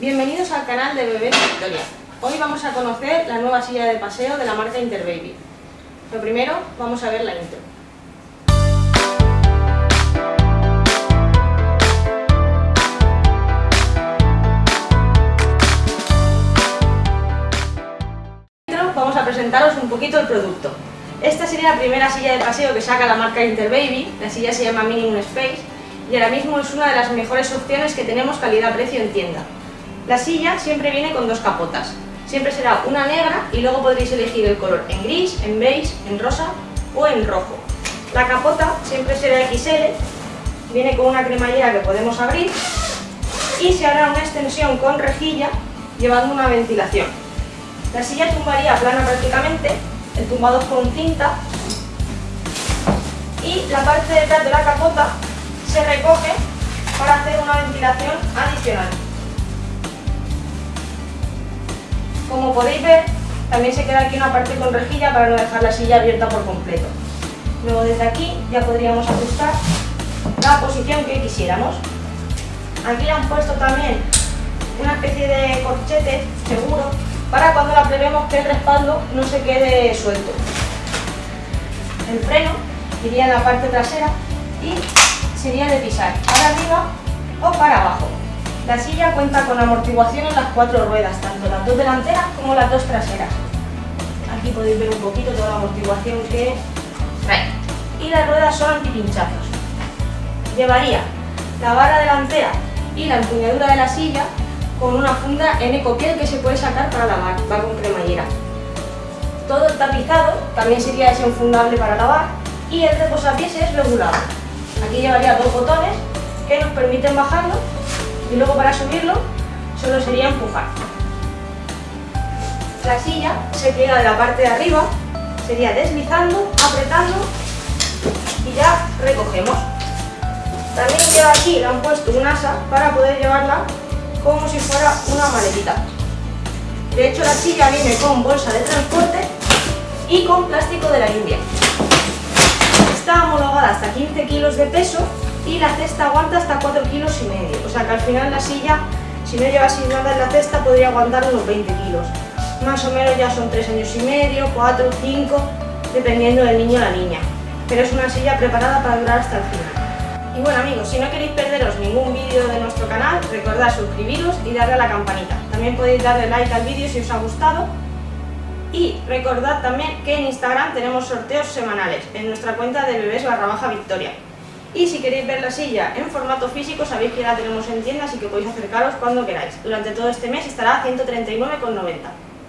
Bienvenidos al canal de Bebés Victoria. Hoy vamos a conocer la nueva silla de paseo de la marca Interbaby. Lo primero, vamos a ver la intro. Vamos a presentaros un poquito el producto. Esta sería la primera silla de paseo que saca la marca Interbaby, la silla se llama Minimum Space y ahora mismo es una de las mejores opciones que tenemos calidad-precio en tienda. La silla siempre viene con dos capotas, siempre será una negra y luego podréis elegir el color en gris, en beige, en rosa o en rojo. La capota siempre será XL, viene con una cremallera que podemos abrir y se hará una extensión con rejilla llevando una ventilación. La silla tumbaría plana prácticamente el tumbado con cinta y la parte de detrás de la capota se recoge para hacer una ventilación adicional. Como podéis ver, también se queda aquí una parte con rejilla para no dejar la silla abierta por completo. Luego desde aquí ya podríamos ajustar la posición que quisiéramos. Aquí han puesto también una especie de corchete seguro para cuando la plebemos que el respaldo no se quede suelto. El freno iría en la parte trasera y sería de pisar para arriba o para abajo. La silla cuenta con amortiguación en las cuatro ruedas, tanto las dos delanteras como las dos traseras. Aquí podéis ver un poquito toda la amortiguación que trae. Y las ruedas son antipinchazos. Llevaría la barra delantera y la empuñadura de la silla con una funda en ecopiel que se puede sacar para lavar, va con cremallera. Todo el tapizado también sería desenfundable para lavar y el reposapiés es regulado. Aquí llevaría dos botones que nos permiten bajarlo y luego para subirlo solo sería empujar. La silla se pliega de la parte de arriba, sería deslizando, apretando y ya recogemos. También lleva aquí, le han puesto un asa para poder llevarla como si fuera una maletita. De hecho la silla viene con bolsa de transporte y con plástico de la India. Está homologada hasta 15 kilos de peso y la cesta aguanta hasta 4 kilos y medio. O sea que al final la silla, si no lleva sin nada en la cesta, podría aguantar unos 20 kilos. Más o menos ya son 3 años y medio, 4, 5, dependiendo del niño o la niña. Pero es una silla preparada para durar hasta el final. Y bueno amigos, si no queréis perderos ningún vídeo de nuestro canal, recordad suscribiros y darle a la campanita. También podéis darle like al vídeo si os ha gustado. Y recordad también que en Instagram tenemos sorteos semanales en nuestra cuenta de bebés barra baja victoria. Y si queréis ver la silla en formato físico, sabéis que la tenemos en tienda, así que podéis acercaros cuando queráis. Durante todo este mes estará a 139,90.